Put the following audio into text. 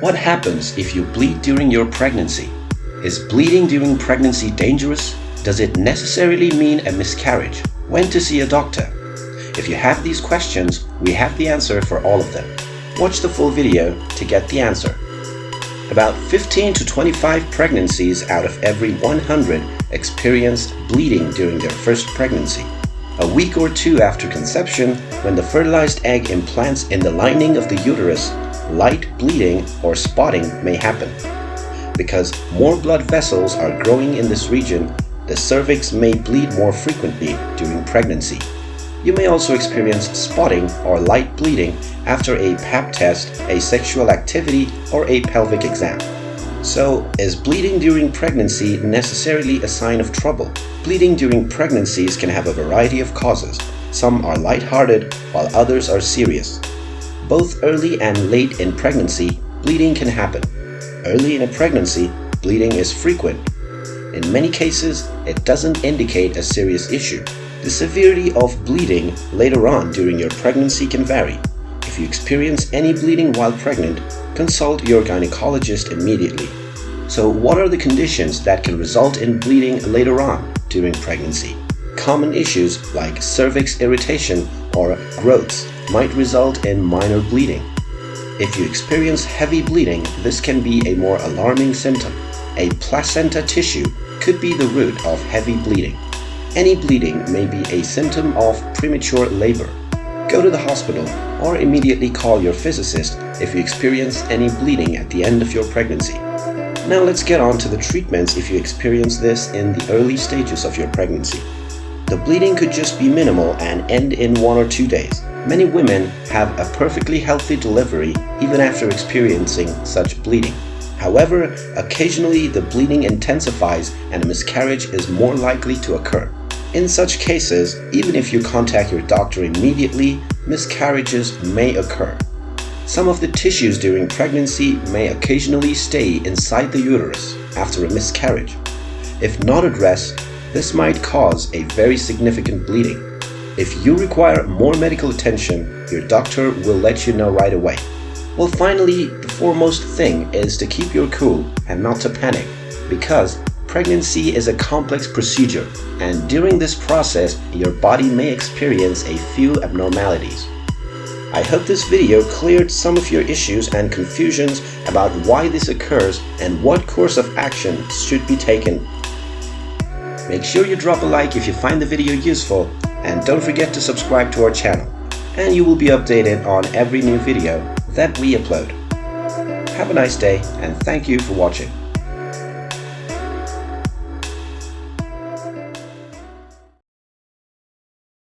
What happens if you bleed during your pregnancy? Is bleeding during pregnancy dangerous? Does it necessarily mean a miscarriage? When to see a doctor? If you have these questions, we have the answer for all of them. Watch the full video to get the answer. About 15 to 25 pregnancies out of every 100 experienced bleeding during their first pregnancy. A week or two after conception, when the fertilized egg implants in the lining of the uterus, light bleeding or spotting may happen. Because more blood vessels are growing in this region, the cervix may bleed more frequently during pregnancy. You may also experience spotting or light bleeding after a pap test, a sexual activity, or a pelvic exam. So, is bleeding during pregnancy necessarily a sign of trouble? Bleeding during pregnancies can have a variety of causes. Some are light-hearted, while others are serious. Both early and late in pregnancy, bleeding can happen. Early in a pregnancy, bleeding is frequent. In many cases, it doesn't indicate a serious issue. The severity of bleeding later on during your pregnancy can vary. If you experience any bleeding while pregnant, consult your gynecologist immediately. So what are the conditions that can result in bleeding later on during pregnancy? Common issues like cervix irritation or growths might result in minor bleeding. If you experience heavy bleeding, this can be a more alarming symptom. A placenta tissue could be the root of heavy bleeding. Any bleeding may be a symptom of premature labor. Go to the hospital or immediately call your physicist if you experience any bleeding at the end of your pregnancy. Now let's get on to the treatments if you experience this in the early stages of your pregnancy. The bleeding could just be minimal and end in one or two days. Many women have a perfectly healthy delivery even after experiencing such bleeding. However, occasionally the bleeding intensifies and a miscarriage is more likely to occur. In such cases, even if you contact your doctor immediately, miscarriages may occur. Some of the tissues during pregnancy may occasionally stay inside the uterus after a miscarriage. If not addressed, this might cause a very significant bleeding. If you require more medical attention, your doctor will let you know right away. Well, finally, the foremost thing is to keep your cool and not to panic because pregnancy is a complex procedure and during this process, your body may experience a few abnormalities. I hope this video cleared some of your issues and confusions about why this occurs and what course of action should be taken. Make sure you drop a like if you find the video useful and don't forget to subscribe to our channel and you will be updated on every new video that we upload. Have a nice day and thank you for watching.